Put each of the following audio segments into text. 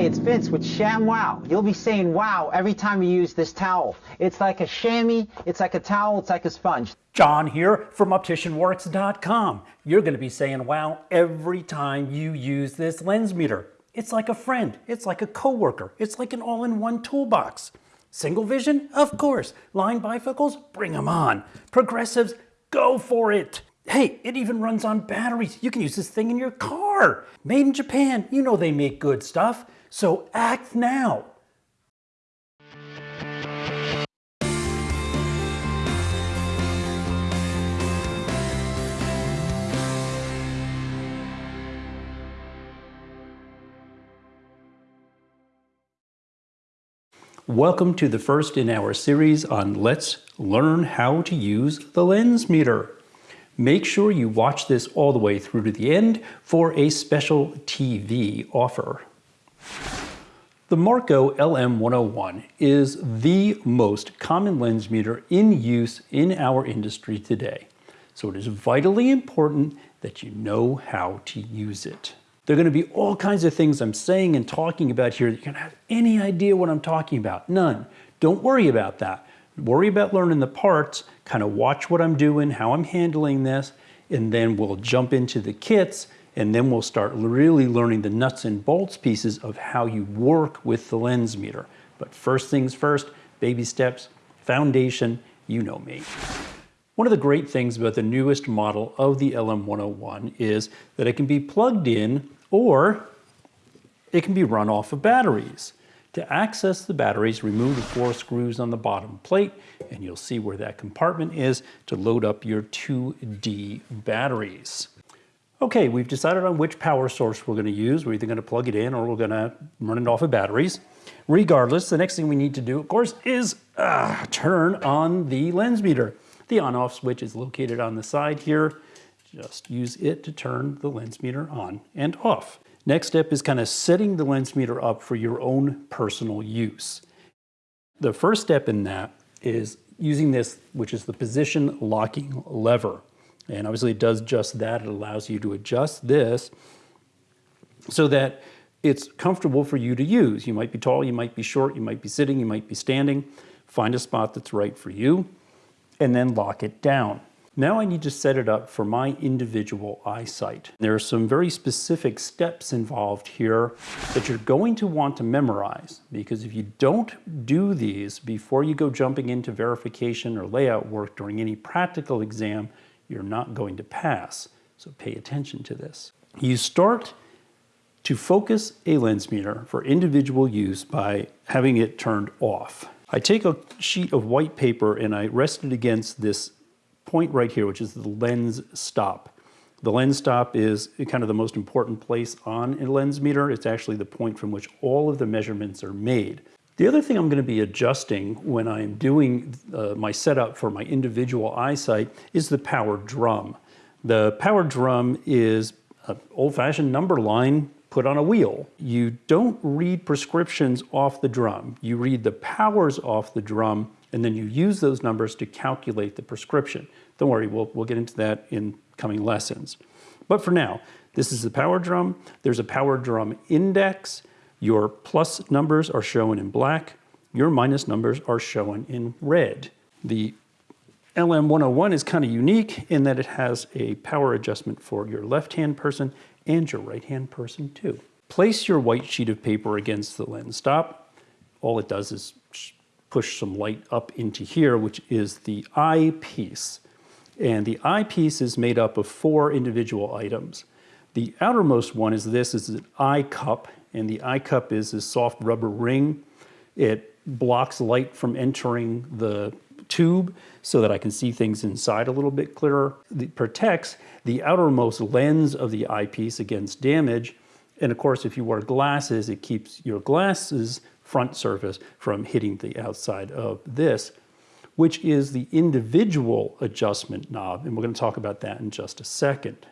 Hi, it's Vince with ShamWow. You'll be saying wow every time you use this towel. It's like a chamois, it's like a towel, it's like a sponge. John here from OpticianWorks.com. You're going to be saying wow every time you use this lens meter. It's like a friend, it's like a coworker, it's like an all-in-one toolbox. Single vision? Of course. Line bifocals? Bring them on. Progressives? Go for it. Hey, it even runs on batteries. You can use this thing in your car. Made in Japan. You know they make good stuff. So act now. Welcome to the first in our series on Let's Learn How to Use the Lens Meter. Make sure you watch this all the way through to the end for a special TV offer. The Marco LM101 is the most common lens meter in use in our industry today. So it is vitally important that you know how to use it. There are going to be all kinds of things I'm saying and talking about here that you're going to have any idea what I'm talking about. None. Don't worry about that worry about learning the parts, kind of watch what I'm doing, how I'm handling this, and then we'll jump into the kits and then we'll start really learning the nuts and bolts pieces of how you work with the lens meter. But first things first, baby steps, foundation, you know me. One of the great things about the newest model of the LM101 is that it can be plugged in or it can be run off of batteries. To access the batteries, remove the four screws on the bottom plate, and you'll see where that compartment is to load up your 2D batteries. Okay, we've decided on which power source we're gonna use. We're either gonna plug it in or we're gonna run it off of batteries. Regardless, the next thing we need to do, of course, is uh, turn on the lens meter. The on-off switch is located on the side here. Just use it to turn the lens meter on and off. Next step is kind of setting the lens meter up for your own personal use. The first step in that is using this, which is the position locking lever. And obviously it does just that. It allows you to adjust this so that it's comfortable for you to use. You might be tall, you might be short, you might be sitting, you might be standing. Find a spot that's right for you and then lock it down. Now I need to set it up for my individual eyesight. There are some very specific steps involved here that you're going to want to memorize because if you don't do these before you go jumping into verification or layout work during any practical exam, you're not going to pass. So pay attention to this. You start to focus a lens meter for individual use by having it turned off. I take a sheet of white paper and I rest it against this point right here, which is the lens stop. The lens stop is kind of the most important place on a lens meter. It's actually the point from which all of the measurements are made. The other thing I'm going to be adjusting when I'm doing uh, my setup for my individual eyesight is the power drum. The power drum is an old-fashioned number line put on a wheel. You don't read prescriptions off the drum. You read the powers off the drum and then you use those numbers to calculate the prescription. Don't worry, we'll, we'll get into that in coming lessons. But for now, this is the power drum. There's a power drum index. Your plus numbers are shown in black. Your minus numbers are shown in red. The LM101 is kind of unique in that it has a power adjustment for your left-hand person and your right-hand person too. Place your white sheet of paper against the lens stop. All it does is push some light up into here, which is the eyepiece. And the eyepiece is made up of four individual items. The outermost one is this, is an eye cup, and the eye cup is a soft rubber ring. It blocks light from entering the tube so that I can see things inside a little bit clearer. It protects the outermost lens of the eyepiece against damage. And of course, if you wear glasses, it keeps your glasses front surface from hitting the outside of this, which is the individual adjustment knob. And we're going to talk about that in just a second.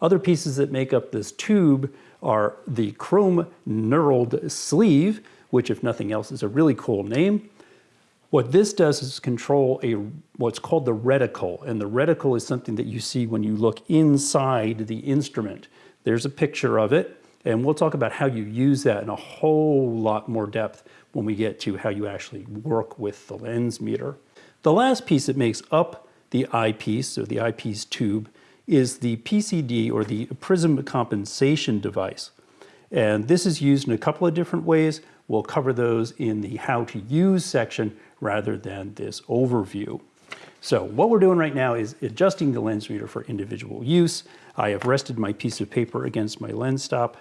Other pieces that make up this tube are the chrome knurled sleeve, which if nothing else is a really cool name. What this does is control a what's called the reticle, and the reticle is something that you see when you look inside the instrument. There's a picture of it, And we'll talk about how you use that in a whole lot more depth when we get to how you actually work with the lens meter. The last piece that makes up the eyepiece, or the eyepiece tube, is the PCD, or the prism compensation device. And this is used in a couple of different ways. We'll cover those in the how to use section rather than this overview. So what we're doing right now is adjusting the lens meter for individual use. I have rested my piece of paper against my lens stop.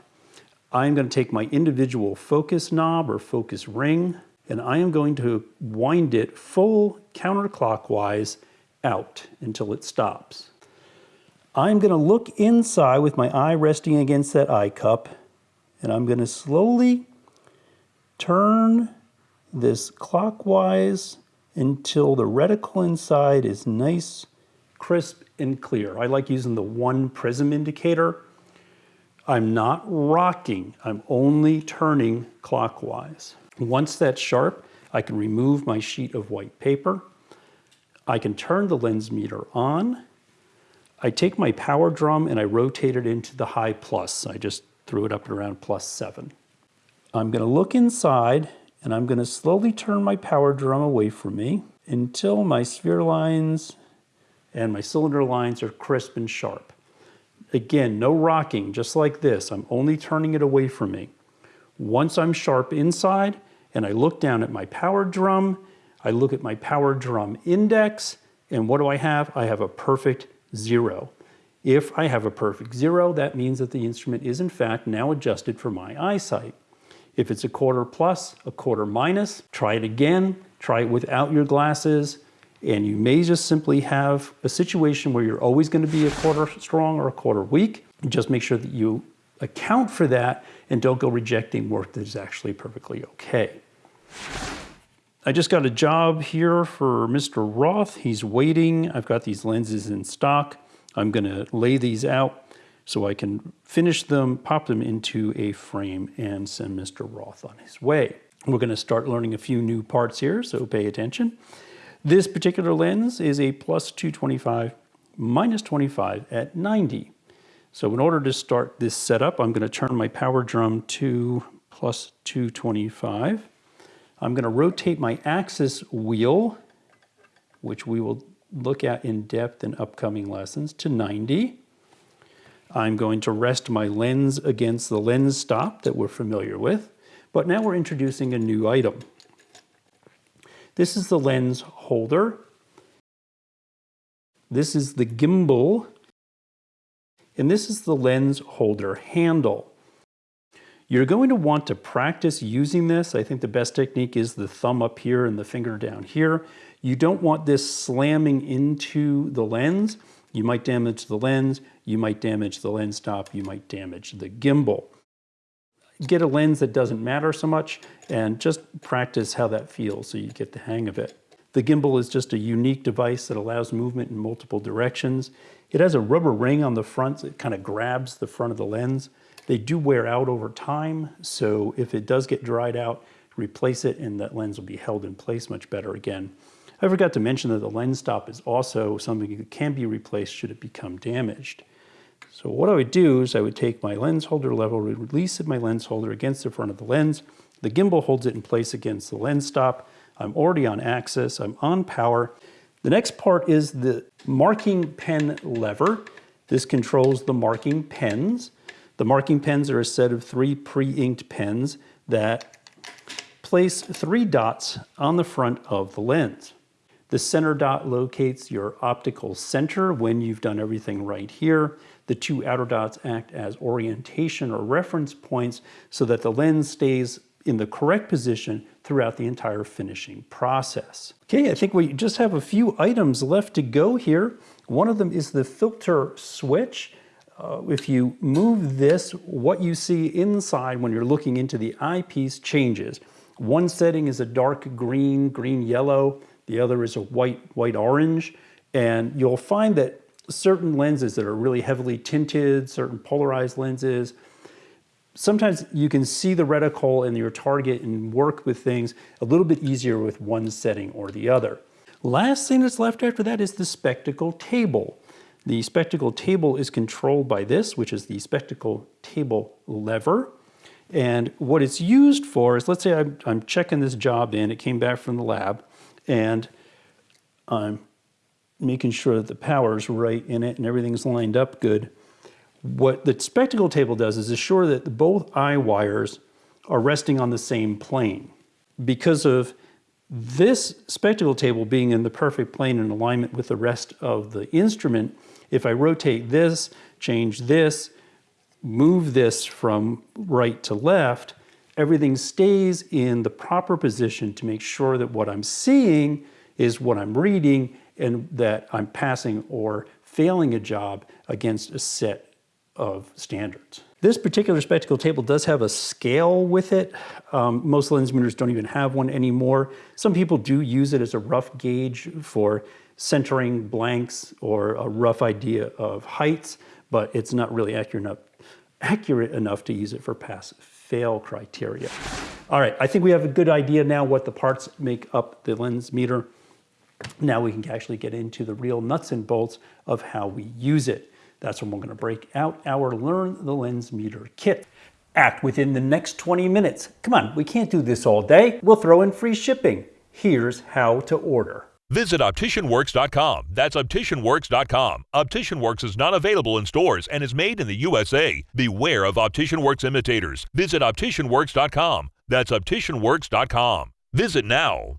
I'm going to take my individual focus knob or focus ring and I am going to wind it full counterclockwise out until it stops. I'm going to look inside with my eye resting against that eye cup and I'm going to slowly turn this clockwise until the reticle inside is nice, crisp, and clear. I like using the one prism indicator. I'm not rocking, I'm only turning clockwise. Once that's sharp, I can remove my sheet of white paper. I can turn the lens meter on. I take my power drum and I rotate it into the high plus. I just threw it up around plus seven. I'm gonna look inside and I'm going to slowly turn my power drum away from me until my sphere lines and my cylinder lines are crisp and sharp. Again, no rocking, just like this. I'm only turning it away from me. Once I'm sharp inside and I look down at my power drum, I look at my power drum index, and what do I have? I have a perfect zero. If I have a perfect zero, that means that the instrument is in fact now adjusted for my eyesight. If it's a quarter plus, a quarter minus, try it again, try it without your glasses, and you may just simply have a situation where you're always going to be a quarter strong or a quarter weak. Just make sure that you account for that and don't go rejecting work that is actually perfectly okay. I just got a job here for Mr. Roth. He's waiting. I've got these lenses in stock. I'm going to lay these out so I can finish them, pop them into a frame and send Mr. Roth on his way. We're going to start learning a few new parts here, so pay attention. This particular lens is a plus 225, minus 25 at 90. So in order to start this setup, I'm going to turn my power drum to plus 225. I'm going to rotate my axis wheel, which we will look at in depth in upcoming lessons, to 90. I'm going to rest my lens against the lens stop that we're familiar with, but now we're introducing a new item. This is the lens holder. This is the gimbal, and this is the lens holder handle. You're going to want to practice using this. I think the best technique is the thumb up here and the finger down here. You don't want this slamming into the lens. You might damage the lens, you might damage the lens stop, you might damage the gimbal. Get a lens that doesn't matter so much and just practice how that feels so you get the hang of it. The gimbal is just a unique device that allows movement in multiple directions. It has a rubber ring on the front that kind of grabs the front of the lens. They do wear out over time, so if it does get dried out, replace it and that lens will be held in place much better again. I forgot to mention that the lens stop is also something that can be replaced should it become damaged. So what I would do is I would take my lens holder lever, release my lens holder against the front of the lens. The gimbal holds it in place against the lens stop. I'm already on axis, I'm on power. The next part is the marking pen lever. This controls the marking pens. The marking pens are a set of three pre-inked pens that place three dots on the front of the lens. The center dot locates your optical center when you've done everything right here. The two outer dots act as orientation or reference points so that the lens stays in the correct position throughout the entire finishing process. Okay, I think we just have a few items left to go here. One of them is the filter switch. Uh, if you move this, what you see inside when you're looking into the eyepiece changes. One setting is a dark green, green-yellow. The other is a white, white orange. And you'll find that certain lenses that are really heavily tinted, certain polarized lenses, sometimes you can see the reticle in your target and work with things a little bit easier with one setting or the other. Last thing that's left after that is the spectacle table. The spectacle table is controlled by this, which is the spectacle table lever. And what it's used for is, let's say I'm, I'm checking this job in, it came back from the lab, and I'm making sure that the power's right in it and everything's lined up good. What the spectacle table does is assure that both eye wires are resting on the same plane. Because of this spectacle table being in the perfect plane in alignment with the rest of the instrument, if I rotate this, change this, move this from right to left, everything stays in the proper position to make sure that what I'm seeing is what I'm reading and that I'm passing or failing a job against a set of standards. This particular spectacle table does have a scale with it. Um, most lens meters don't even have one anymore. Some people do use it as a rough gauge for centering blanks or a rough idea of heights, but it's not really accurate enough, accurate enough to use it for pass fail criteria. All right, I think we have a good idea now what the parts make up the lens meter. Now we can actually get into the real nuts and bolts of how we use it. That's when we're gonna break out our Learn the Lens Meter kit. Act within the next 20 minutes. Come on, we can't do this all day. We'll throw in free shipping. Here's how to order. Visit OpticianWorks.com. That's OpticianWorks.com. OpticianWorks is not available in stores and is made in the USA. Beware of OpticianWorks imitators. Visit OpticianWorks.com. That's OpticianWorks.com. Visit now.